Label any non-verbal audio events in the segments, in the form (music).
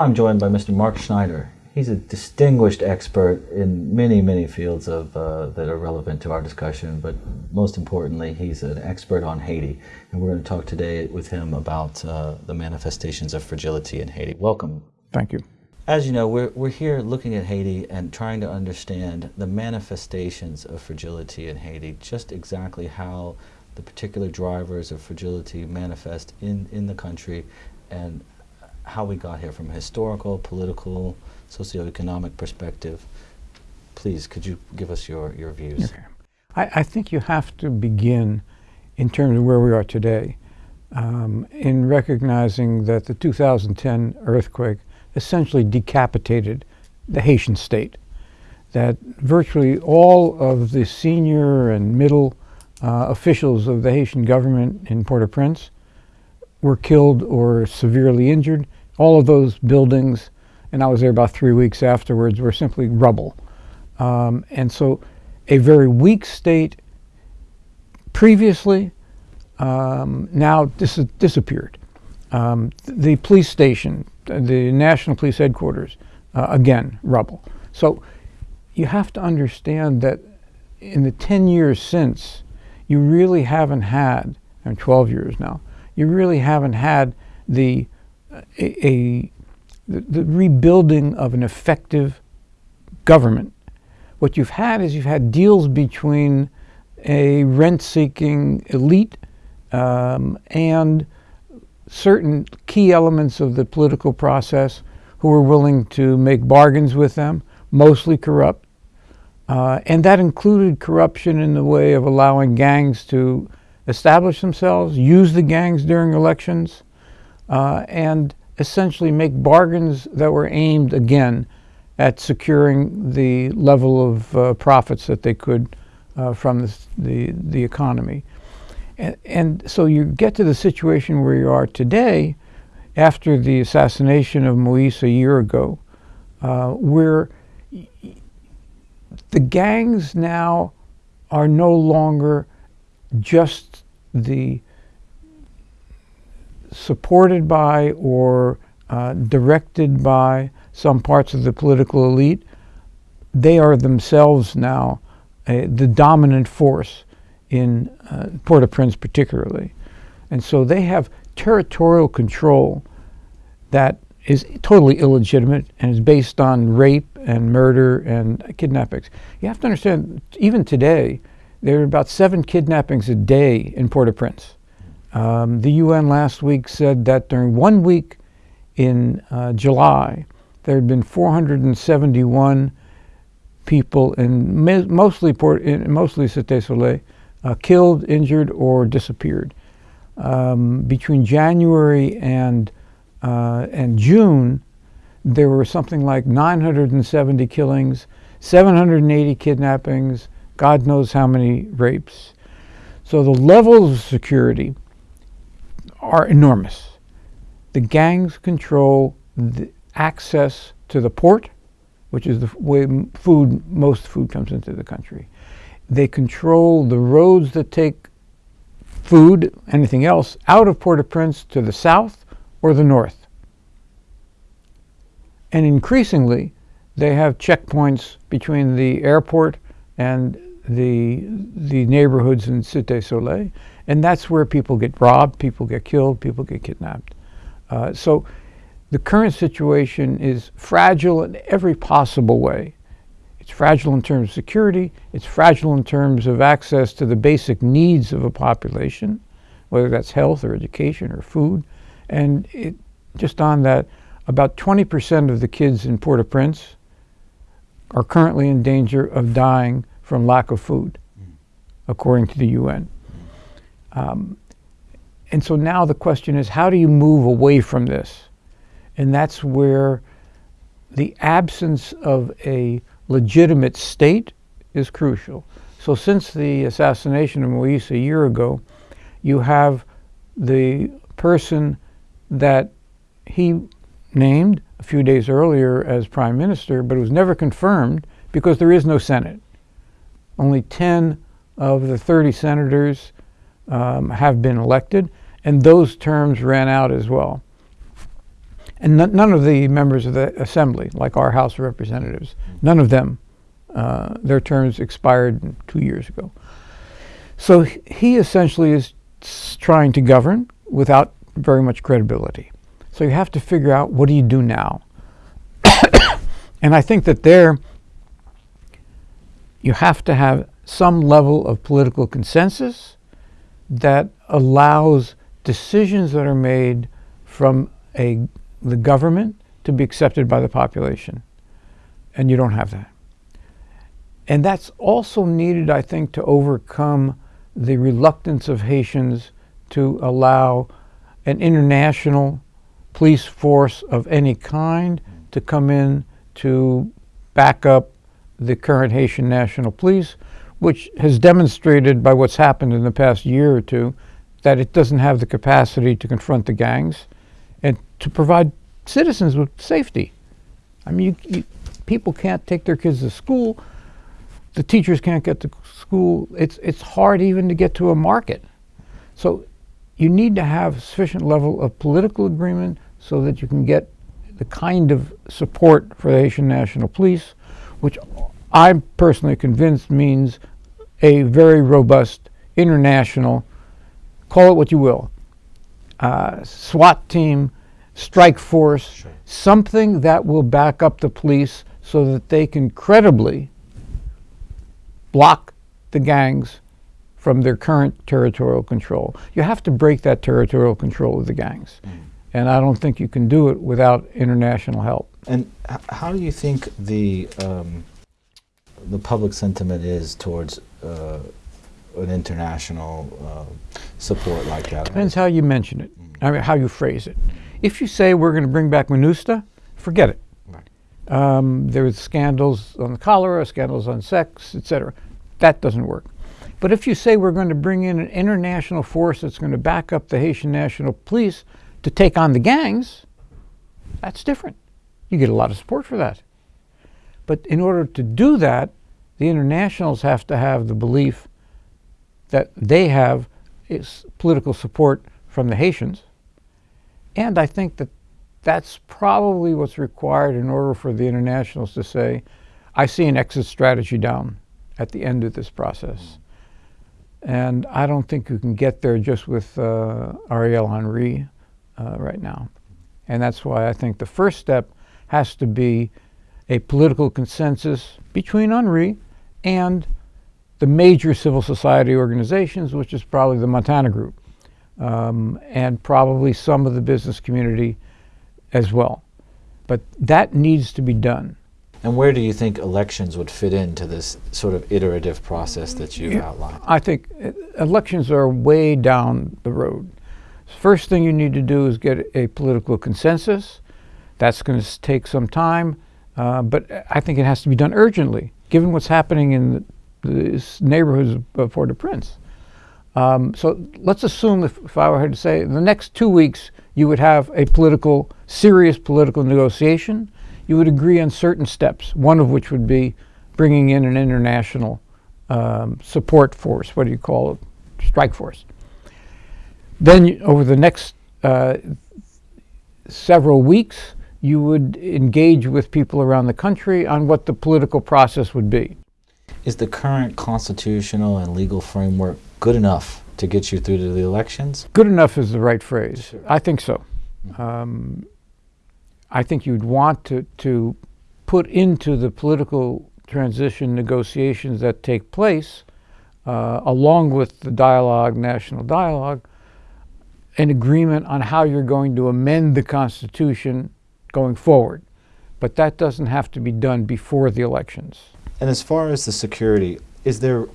I'm joined by Mr. Mark Schneider. He's a distinguished expert in many, many fields of, uh, that are relevant to our discussion, but most importantly, he's an expert on Haiti. And we're going to talk today with him about uh, the manifestations of fragility in Haiti. Welcome. Thank you. As you know, we're, we're here looking at Haiti and trying to understand the manifestations of fragility in Haiti, just exactly how the particular drivers of fragility manifest in, in the country and how we got here from a historical, political, socioeconomic perspective. Please, could you give us your, your views? Okay. I, I think you have to begin in terms of where we are today um, in recognizing that the 2010 earthquake essentially decapitated the Haitian state. That virtually all of the senior and middle uh, officials of the Haitian government in Port-au-Prince were killed or severely injured. All of those buildings, and I was there about three weeks afterwards, were simply rubble. Um, and so a very weak state previously um, now dis disappeared. Um, the police station, the National Police Headquarters, uh, again, rubble. So you have to understand that in the 10 years since, you really haven't had, and 12 years now, you really haven't had the, a, a the, the rebuilding of an effective government. What you've had is you've had deals between a rent-seeking elite um, and certain key elements of the political process who were willing to make bargains with them, mostly corrupt. Uh, and that included corruption in the way of allowing gangs to establish themselves, use the gangs during elections, uh, and essentially make bargains that were aimed, again, at securing the level of uh, profits that they could uh, from this, the, the economy. And, and so you get to the situation where you are today, after the assassination of Moise a year ago, uh, where the gangs now are no longer just the supported by or uh, directed by some parts of the political elite. They are themselves now uh, the dominant force in uh, Port-au-Prince particularly. And so they have territorial control that is totally illegitimate and is based on rape and murder and kidnappings. You have to understand, even today, there are about seven kidnappings a day in Port-au-Prince. Um, the UN last week said that during one week in uh, July, there had been 471 people in mostly Port, in mostly Cité Soleil uh, killed, injured, or disappeared. Um, between January and, uh, and June, there were something like 970 killings, 780 kidnappings, God knows how many rapes. So the level of security are enormous. The gangs control the access to the port, which is the way food, most food comes into the country. They control the roads that take food, anything else, out of Port-au-Prince to the south or the north. And increasingly, they have checkpoints between the airport and the, the neighborhoods in Cité Soleil. And that's where people get robbed, people get killed, people get kidnapped. Uh, so the current situation is fragile in every possible way. It's fragile in terms of security. It's fragile in terms of access to the basic needs of a population, whether that's health or education or food. And it, just on that, about 20% of the kids in Port-au-Prince are currently in danger of dying from lack of food, according to the UN. Um, and so now the question is, how do you move away from this? And that's where the absence of a legitimate state is crucial. So since the assassination of Moise a year ago, you have the person that he named a few days earlier as prime minister, but it was never confirmed because there is no Senate. Only 10 of the 30 senators um, have been elected, and those terms ran out as well. And none of the members of the assembly, like our House of Representatives, none of them, uh, their terms expired two years ago. So he essentially is trying to govern without very much credibility. So you have to figure out what do you do now? (coughs) and I think that there you have to have some level of political consensus that allows decisions that are made from a the government to be accepted by the population. And you don't have that. And that's also needed, I think, to overcome the reluctance of Haitians to allow an international police force of any kind to come in to back up the current Haitian National Police, which has demonstrated by what's happened in the past year or two that it doesn't have the capacity to confront the gangs and to provide citizens with safety. I mean, you, you, people can't take their kids to school. The teachers can't get to school. It's, it's hard even to get to a market. So you need to have sufficient level of political agreement so that you can get the kind of support for the Haitian National Police, which I'm personally convinced means a very robust international, call it what you will, uh, SWAT team, strike force, Sure. something that will back up the police so that they can credibly block the gangs from their current territorial control. You have to break that territorial control of the gangs. And I don't think you can do it without international help. And how do you think the um, the public sentiment is towards uh, an international uh, support like that? Depends how you mention it, I mean, how you phrase it. If you say we're going to bring back MINUSTAH, forget it. Right. Um, there was scandals on the cholera, scandals on sex, etc. That doesn't work. But if you say we're going to bring in an international force that's going to back up the Haitian National Police to take on the gangs, that's different. You get a lot of support for that. But in order to do that, the internationals have to have the belief that they have political support from the Haitians. And I think that that's probably what's required in order for the internationals to say, I see an exit strategy down at the end of this process. And I don't think you can get there just with uh, Ariel Henry uh, right now. And that's why I think the first step has to be a political consensus between Henry and the major civil society organizations, which is probably the Montana Group, um, and probably some of the business community as well. But that needs to be done. And where do you think elections would fit into this sort of iterative process that you Yeah. outlined? I think uh, elections are way down the road. First thing you need to do is get a political consensus. That's going to take some time, uh, but I think it has to be done urgently, given what's happening in the, the neighborhoods of Port-au-Prince. Um, so let's assume, if, if I were to say, in the next two weeks, you would have a political, serious political negotiation. You would agree on certain steps, one of which would be bringing in an international um, support force. What do you call it? Strike force. Then, you, over the next uh, several weeks, you would engage with people around the country on what the political process would be. Is the current constitutional and legal framework good enough to get you through to the elections? Good enough is the right phrase. Sure. I think so. Um, I think you'd want to, to put into the political transition negotiations that take place, uh, along with the dialogue, national dialogue, an agreement on how you're going to amend the Constitution going forward. But that doesn't have to be done before the elections. And as far as the security, is there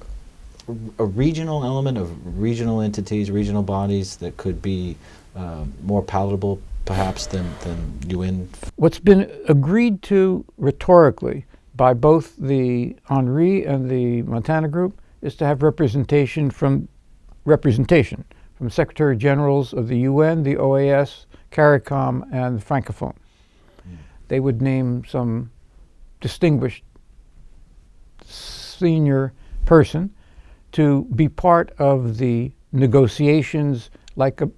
a regional element of regional entities, regional bodies that could be uh, more palatable, perhaps, than, than UN? What's been agreed to rhetorically by both the Henry and the Montana Group is to have representation from representation from Secretary Generals of the UN, the OAS, CARICOM, and the Francophone. They would name some distinguished senior person to be part of the negotiations, like a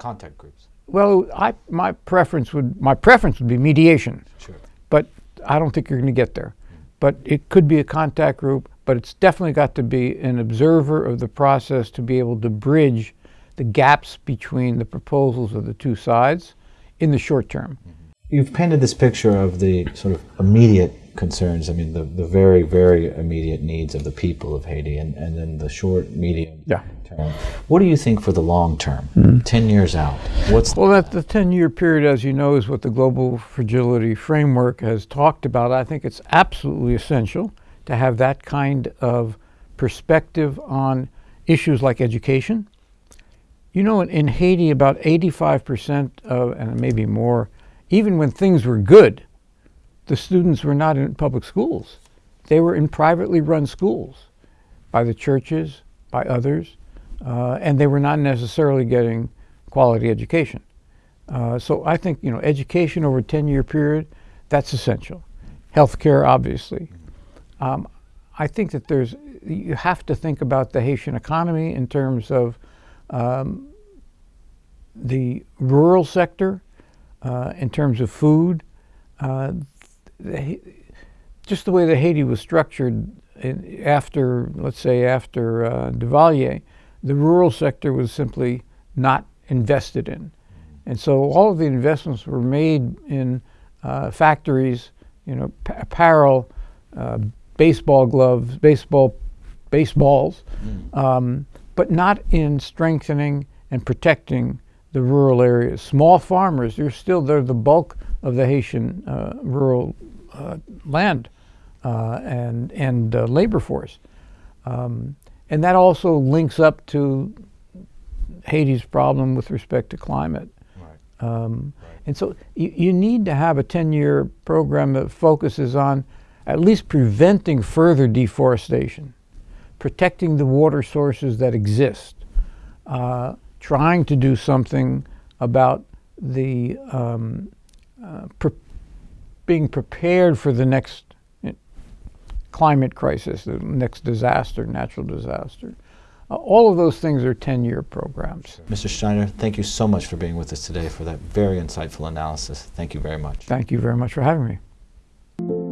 Contact groups. well, I, my preference would my preference would be mediation, Sure. but I don't think you're going to get there. But it could be a contact group, but it's definitely got to be an observer of the process to be able to bridge the gaps between the proposals of the two sides in the short term. Hmm. You've painted this picture of the sort of immediate concerns, I mean, the, the very, very immediate needs of the people of Haiti, and, and then the short, medium Yeah. term. What do you think for the long term, hmm. 10 years out? What's Well, that the 10-year period, as you know, is what the Global Fragility Framework has talked about. I think it's absolutely essential to have that kind of perspective on issues like education. You know, in, in Haiti, about 85% of, and maybe more, even when things were good, the students were not in public schools. They were in privately run schools by the churches, by others, uh, and they were not necessarily getting quality education. Uh, so I think you know education over a 10-year period, that's essential. Healthcare, obviously. Um, I think that there's you have to think about the Haitian economy in terms of um, the rural sector, uh, in terms of food. Uh, the, just the way that Haiti was structured in, after, let's say, after uh, Duvalier, the rural sector was simply not invested in. And so all of the investments were made in uh, factories, you know, p- apparel, uh, baseball gloves, baseball, baseballs, um, but not in strengthening and protecting the rural areas. Small farmers, they're still they're the bulk of the Haitian uh, rural uh, land uh, and and uh, labor force, um, and that also links up to Haiti's problem with respect to climate. Right. Um, And so you, you need to have a 10 year program that focuses on at least preventing further deforestation, protecting the water sources that exist, uh, trying to do something about the um, uh, pre- being prepared for the next uh, climate crisis, the next disaster, natural disaster. Uh, all of those things are 10 year programs. Mr. Steiner, thank you so much for being with us today for that very insightful analysis. Thank you very much. Thank you very much for having me.